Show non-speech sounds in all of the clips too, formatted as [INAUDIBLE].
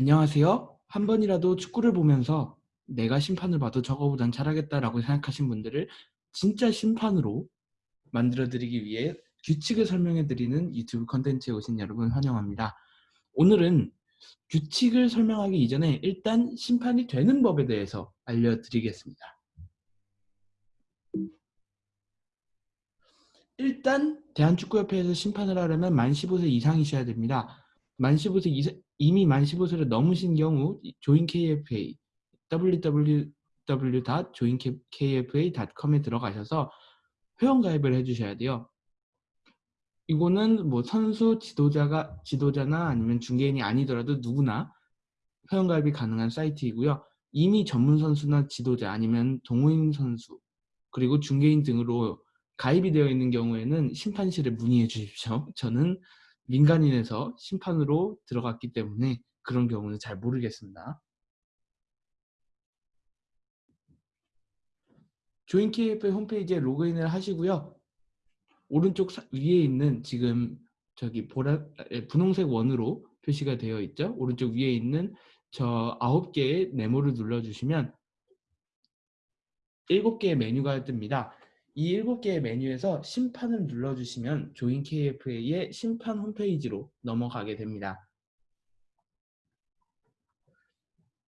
안녕하세요. 한 번이라도 축구를 보면서 내가 심판을 봐도 저거보단 잘하겠다라고 생각하신 분들을 진짜 심판으로 만들어드리기 위해 규칙을 설명해드리는 유튜브 컨텐츠에 오신 여러분 환영합니다. 오늘은 규칙을 설명하기 이전에 일단 심판이 되는 법에 대해서 알려드리겠습니다. 일단 대한축구협회에서 심판을 하려면 만 15세 이상이셔야 됩니다. 만 15세 이상, 이미 만 15세를 넘으신 경우 조인 KFA www.joinkfa.com에 들어가셔서 회원 가입을 해주셔야 돼요. 이거는 뭐 선수 지도자가 지도자나 아니면 중개인이 아니더라도 누구나 회원 가입이 가능한 사이트이고요. 이미 전문 선수나 지도자 아니면 동호인 선수 그리고 중개인 등으로 가입이 되어 있는 경우에는 심판실에 문의해 주십시오. [LAUGHS] 저는 민간인에서 심판으로 들어갔기 때문에 그런 경우는 잘 모르겠습니다. 조인KF 홈페이지에 로그인을 하시고요. 오른쪽 위에 있는 지금 저기 보라 분홍색 원으로 표시가 되어 있죠. 오른쪽 위에 있는 저 9개의 네모를 눌러주시면 7개의 메뉴가 뜹니다. 이 7개의 메뉴에서 심판을 눌러주시면 조인 KFA의 심판 홈페이지로 넘어가게 됩니다.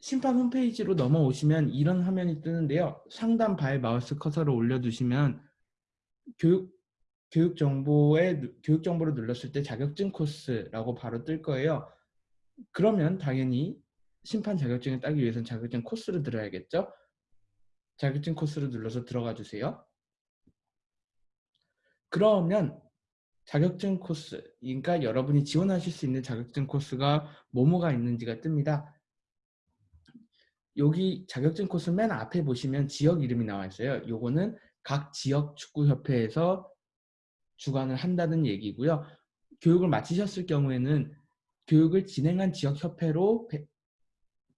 심판 홈페이지로 넘어오시면 이런 화면이 뜨는데요. 상단 바에 마우스 커서를 올려두시면 교육, 교육 정보에 교육 정보를 눌렀을 때 자격증 코스라고 바로 뜰 거예요. 그러면 당연히 심판 자격증을 따기 위해서는 자격증 코스를 들어야겠죠? 자격증 코스를 눌러서 들어가 주세요. 그러면 자격증 코스, 그러니까 여러분이 지원하실 수 있는 자격증 코스가 뭐뭐가 있는지가 뜹니다. 여기 자격증 코스 맨 앞에 보시면 지역 이름이 나와 있어요. 요거는 각 지역 축구협회에서 주관을 한다는 얘기고요. 교육을 마치셨을 경우에는 교육을 진행한 지역협회로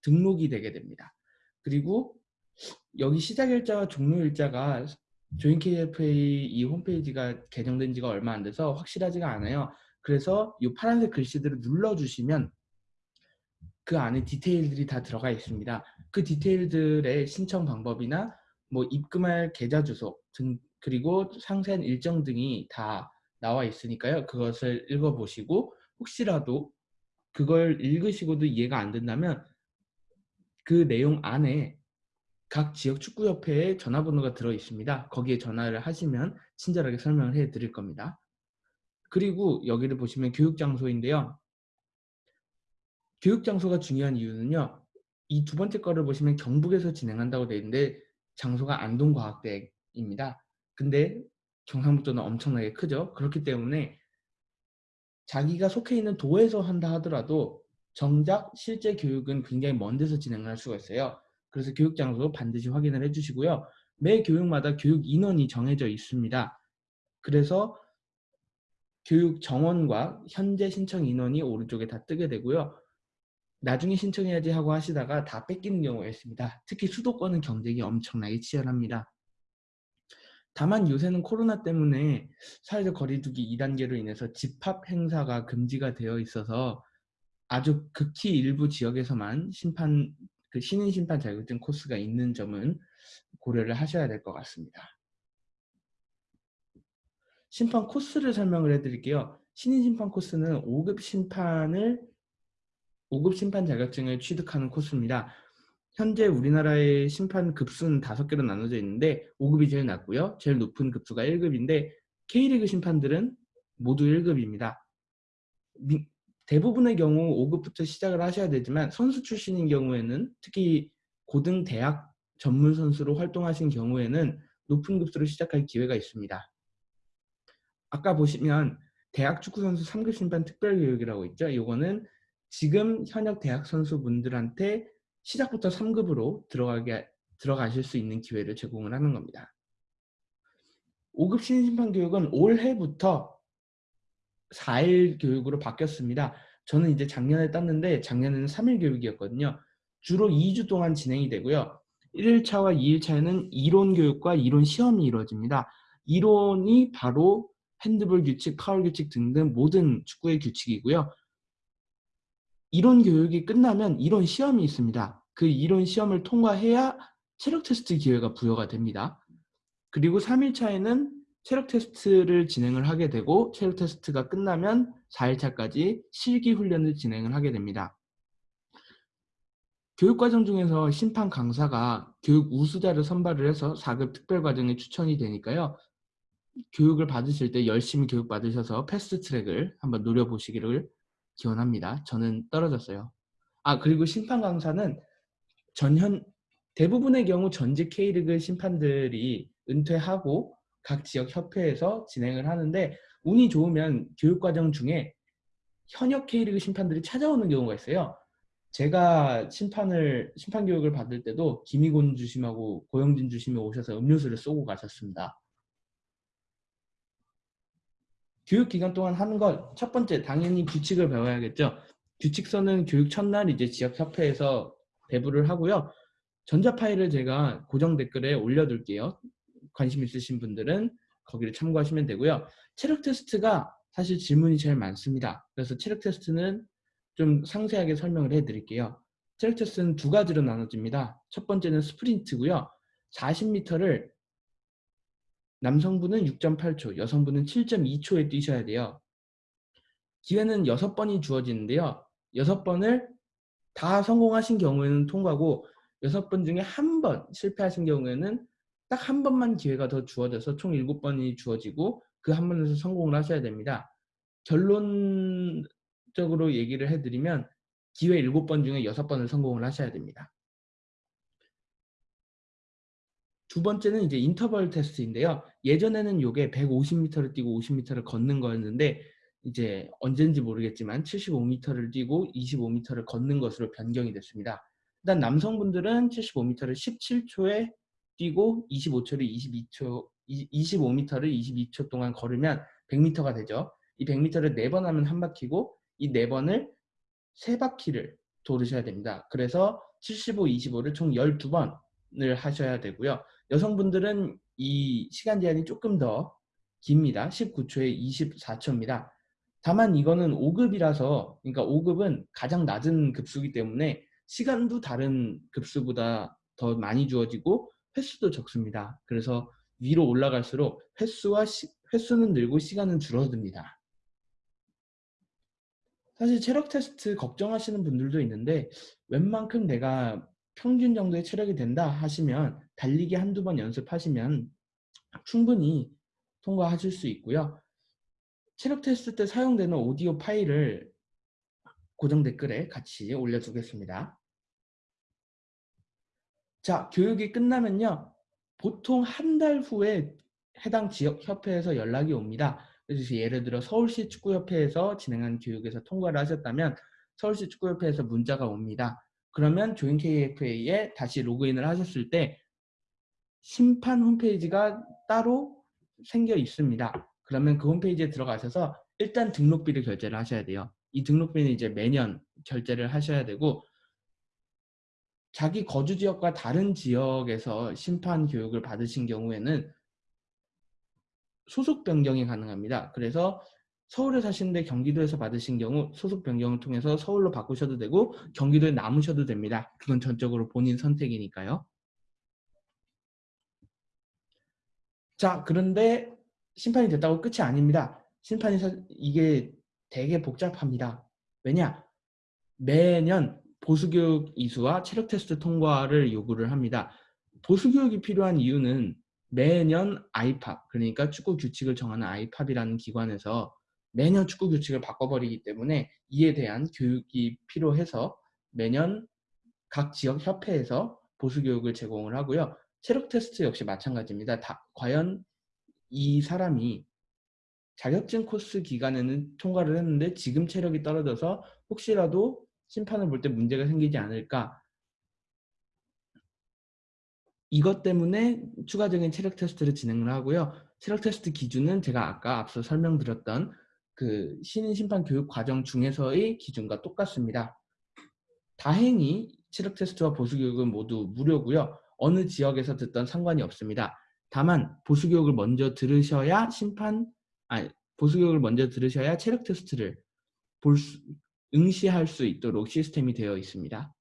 등록이 되게 됩니다. 그리고 여기 시작 일자와 종료 일자가 조인 KFA 이 홈페이지가 개정된 지가 얼마 안 돼서 확실하지가 않아요. 그래서 이 파란색 글씨들을 눌러주시면 그 안에 디테일들이 다 들어가 있습니다. 그 디테일들의 신청 방법이나 뭐 입금할 계좌 주소 등 그리고 상세한 일정 등이 다 나와 있으니까요. 그것을 읽어보시고 혹시라도 그걸 읽으시고도 이해가 안 된다면 그 내용 안에 각 지역 축구협회에 전화번호가 들어 있습니다. 거기에 전화를 하시면 친절하게 설명을 해 드릴 겁니다. 그리고 여기를 보시면 교육장소인데요. 교육장소가 중요한 이유는요. 이 두 번째 거를 보시면 경북에서 진행한다고 되어 있는데 장소가 안동과학대입니다. 근데 경상북도는 엄청나게 크죠. 그렇기 때문에 자기가 속해 있는 도에서 한다 하더라도 정작 실제 교육은 굉장히 먼 데서 진행할 수가 있어요. 그래서 교육 장소 반드시 확인을 해주시고요. 매 교육마다 교육 인원이 정해져 있습니다. 그래서 교육 정원과 현재 신청 인원이 오른쪽에 다 뜨게 되고요. 나중에 신청해야지 하고 하시다가 다 뺏기는 경우가 있습니다. 특히 수도권은 경쟁이 엄청나게 치열합니다. 다만 요새는 코로나 때문에 사회적 거리두기 2단계로 인해서 집합 행사가 금지가 되어 있어서 아주 극히 일부 지역에서만 심판 그 신인 심판 자격증 코스가 있는 점은 고려를 하셔야 될 것 같습니다. 심판 코스를 설명을 해드릴게요. 신인 심판 코스는 5급 심판을 5급 심판 자격증을 취득하는 코스입니다. 현재 우리나라의 심판 급수는 5개로 나눠져 있는데 5급이 제일 낮고요. 제일 높은 급수가 1급인데 K리그 심판들은 모두 1급입니다. 대부분의 경우 5급부터 시작을 하셔야 되지만 선수 출신인 경우에는 특히 고등 대학 전문 선수로 활동하신 경우에는 높은 급수로 시작할 기회가 있습니다. 아까 보시면 대학 축구 선수 3급 심판 특별 교육이라고 있죠. 이거는 지금 현역 대학 선수분들한테 시작부터 3급으로 들어가게 들어가실 수 있는 기회를 제공을 하는 겁니다. 5급 신심판 교육은 올해부터 4일 교육으로 바뀌었습니다. 저는 이제 작년에 땄는데 작년에는 3일 교육이었거든요. 주로 2주 동안 진행이 되고요. 1일차와 2일차에는 이론 교육과 이론 시험이 이루어집니다. 이론이 바로 핸드볼 규칙, 파울 규칙 등등 모든 축구의 규칙이고요. 이론 교육이 끝나면 이론 시험이 있습니다. 그 이론 시험을 통과해야 체력 테스트 기회가 부여가 됩니다. 그리고 3일차에는 체력 테스트를 진행을 하게 되고 체력 테스트가 끝나면 4일차까지 실기 훈련을 진행을 하게 됩니다. 교육과정 중에서 심판 강사가 교육 우수자를 선발을 해서 4급 특별과정에 추천이 되니까요. 교육을 받으실 때 열심히 교육 받으셔서 패스트 트랙을 한번 노려보시기를 기원합니다. 저는 떨어졌어요. 아 그리고 심판 강사는 전현 대부분의 경우 전직 K리그 심판들이 은퇴하고 각 지역 협회에서 진행을 하는데 운이 좋으면 교육과정 중에 현역 K리그 심판들이 찾아오는 경우가 있어요. 제가 심판을 심판 교육을 받을 때도 김희곤 주심하고 고영진 주심이 오셔서 음료수를 쏘고 가셨습니다. 교육 기간 동안 하는 것첫 번째 당연히 규칙을 배워야겠죠. 규칙서는 교육 첫날 이제 지역 협회에서 배부를 하고요. 전자 파일을 제가 고정 댓글에 올려둘게요. 관심 있으신 분들은 거기를 참고하시면 되고요. 체력 테스트가 사실 질문이 제일 많습니다. 그래서 체력 테스트는 좀 상세하게 설명을 해드릴게요. 체력 테스트는 두 가지로 나눠집니다. 첫 번째는 스프린트고요. 40m를 남성분은 6.8초, 여성분은 7.2초에 뛰셔야 돼요. 기회는 6번이 주어지는데요. 6번을 다 성공하신 경우에는 통과고 6번 중에 한 번 실패하신 경우에는 딱 한 번만 기회가 더 주어져서 총 7번이 주어지고 그 한 번에서 성공을 하셔야 됩니다. 결론적으로 얘기를 해드리면 기회 7번 중에 6번을 성공을 하셔야 됩니다. 두 번째는 이제 인터벌 테스트인데요. 예전에는 이게 150m를 뛰고 50m를 걷는 거였는데 이제 언젠지 모르겠지만 75m를 뛰고 25m를 걷는 것으로 변경이 됐습니다. 일단 남성분들은 75m를 17초에 뛰고 25초를 22초 25m를 22초 동안 걸으면 100m가 되죠. 이 100m를 4번 하면 한 바퀴고 이 4번을 3바퀴를 돌으셔야 됩니다. 그래서 75, 25를 총 12번을 하셔야 되고요. 여성분들은 이 시간 제한이 조금 더 깁니다. 19초에 24초입니다. 다만 이거는 5급이라서 그러니까 5급은 가장 낮은 급수기 때문에 시간도 다른 급수보다 더 많이 주어지고 횟수도 적습니다. 그래서 위로 올라갈수록 횟수와 시, 횟수는 늘고 시간은 줄어듭니다. 사실 체력 테스트 걱정하시는 분들도 있는데 웬만큼 내가 평균 정도의 체력이 된다 하시면 달리기 한두 번 연습하시면 충분히 통과하실 수 있고요. 체력 테스트 때 사용되는 오디오 파일을 고정 댓글에 같이 올려두겠습니다. 자, 교육이 끝나면요. 보통 한 달 후에 해당 지역 협회에서 연락이 옵니다. 그래서 예를 들어 서울시 축구협회에서 진행한 교육에서 통과를 하셨다면 서울시 축구협회에서 문자가 옵니다. 그러면 조인 KFA에 다시 로그인을 하셨을 때 심판 홈페이지가 따로 생겨 있습니다. 그러면 그 홈페이지에 들어가셔서 일단 등록비를 결제를 하셔야 돼요. 이 등록비는 이제 매년 결제를 하셔야 되고 자기 거주 지역과 다른 지역에서 심판 교육을 받으신 경우에는 소속 변경이 가능합니다. 그래서 서울에 사시는데 경기도에서 받으신 경우 소속 변경을 통해서 서울로 바꾸셔도 되고 경기도에 남으셔도 됩니다. 그건 전적으로 본인 선택이니까요. 자 그런데 심판이 됐다고 끝이 아닙니다. 심판이 이게 되게 복잡합니다. 왜냐? 매년 보수교육 이수와 체력 테스트 통과를 요구를 합니다. 보수교육이 필요한 이유는 매년 아이팝, 그러니까 축구 규칙을 정하는 아이팝이라는 기관에서 매년 축구 규칙을 바꿔버리기 때문에 이에 대한 교육이 필요해서 매년 각 지역 협회에서 보수교육을 제공을 하고요. 체력 테스트 역시 마찬가지입니다. 다, 과연 이 사람이 자격증 코스 기간에는 통과를 했는데 지금 체력이 떨어져서 혹시라도 심판을 볼 때 문제가 생기지 않을까 이것 때문에 추가적인 체력 테스트를 진행을 하고요. 체력 테스트 기준은 제가 아까 앞서 설명드렸던 그 신인 심판 교육 과정 중에서의 기준과 똑같습니다. 다행히 체력 테스트와 보수 교육은 모두 무료고요. 어느 지역에서 듣던 상관이 없습니다. 다만 보수 교육을 먼저 들으셔야 심판 아니 보수 교육을 먼저 들으셔야 체력 테스트를 볼 수, 응시할 수 있도록 시스템이 되어 있습니다.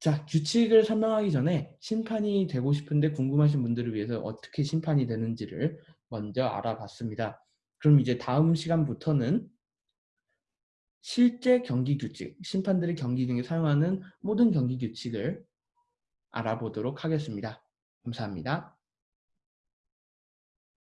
자, 규칙을 설명하기 전에 심판이 되고 싶은데 궁금하신 분들을 위해서 어떻게 심판이 되는지를 먼저 알아봤습니다. 그럼 이제 다음 시간부터는 실제 경기 규칙, 심판들이 경기 중에 사용하는 모든 경기 규칙을 알아보도록 하겠습니다. 감사합니다.